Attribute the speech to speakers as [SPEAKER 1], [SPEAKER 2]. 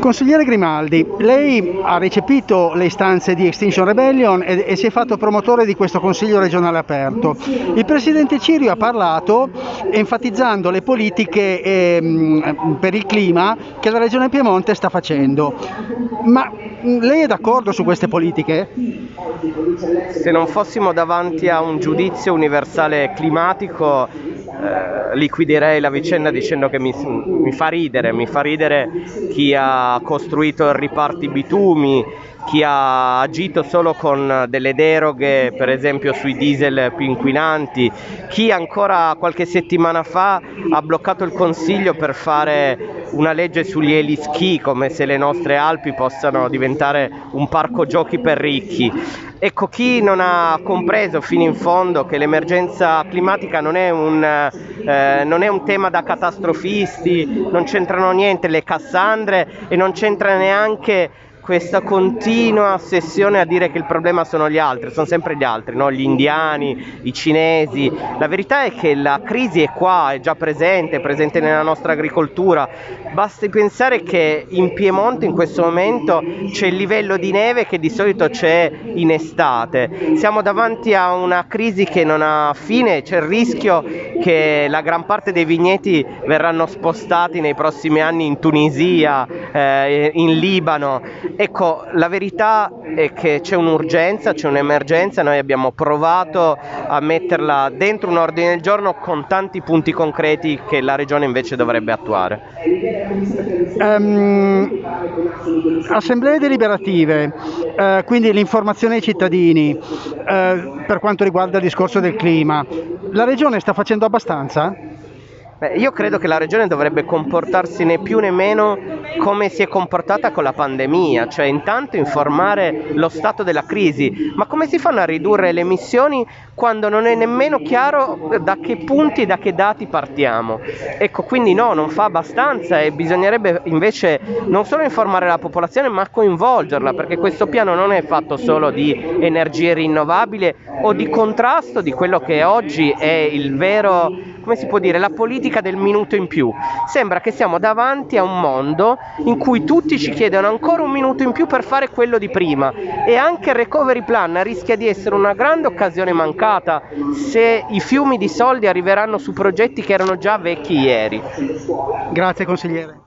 [SPEAKER 1] Consigliere Grimaldi, lei ha recepito le istanze di Extinction Rebellion e, e, si è fatto promotore di questo Consiglio regionale aperto. Il Presidente Cirio ha parlato enfatizzando le politiche eh, per il clima che la Regione Piemonte sta facendo. Ma lei è d'accordo su queste politiche?
[SPEAKER 2] Se non fossimo davanti a un giudizio universale climatico eh, liquiderei la vicenda dicendo che mi, mi, fa ridere, mi fa ridere chi ha costruito il riparti bitumi, chi ha agito solo con delle deroghe, per esempio sui diesel più inquinanti, chi ancora qualche settimana fa ha bloccato il Consiglio per fare una legge sugli elischi, come se le nostre Alpi possano diventare un parco giochi per ricchi. Ecco, chi non ha compreso fino in fondo che l'emergenza climatica non è un, eh, non è un tema da catastrofisti, non c'entrano niente le Cassandre e non c'entra neanche questa continua ossessione a dire che il problema sono gli altri, sono sempre gli altri, no? gli indiani, i cinesi. La verità è che la crisi è qua, è già presente, è presente nella nostra agricoltura. Basti pensare che in Piemonte in questo momento c'è il livello di neve che di solito c'è in estate. Siamo davanti a una crisi che non ha fine, c'è il rischio che la gran parte dei vigneti verranno spostati nei prossimi anni in Tunisia, eh, in Libano Ecco, la verità è che c'è un'urgenza, c'è un'emergenza, noi abbiamo provato a metterla dentro un ordine del giorno con tanti punti concreti che la Regione invece dovrebbe attuare.
[SPEAKER 1] Um, assemblee deliberative, uh, quindi l'informazione ai cittadini uh, per quanto riguarda il discorso del clima, la Regione sta facendo abbastanza?
[SPEAKER 2] Beh, io credo che la regione dovrebbe comportarsi né più né meno come si è comportata con la pandemia, cioè intanto informare lo stato della crisi, ma come si fanno a ridurre le emissioni quando non è nemmeno chiaro da che punti, da che dati partiamo? Ecco, quindi no, non fa abbastanza e bisognerebbe invece non solo informare la popolazione ma coinvolgerla, perché questo piano non è fatto solo di energie rinnovabili o di contrasto di quello che oggi è il vero come si può dire, la politica del minuto in più. Sembra che siamo davanti a un mondo in cui tutti ci chiedono ancora un minuto in più per fare quello di prima e anche il recovery plan rischia di essere una grande occasione mancata se i fiumi di soldi arriveranno su progetti che erano già vecchi ieri.
[SPEAKER 1] Grazie consigliere.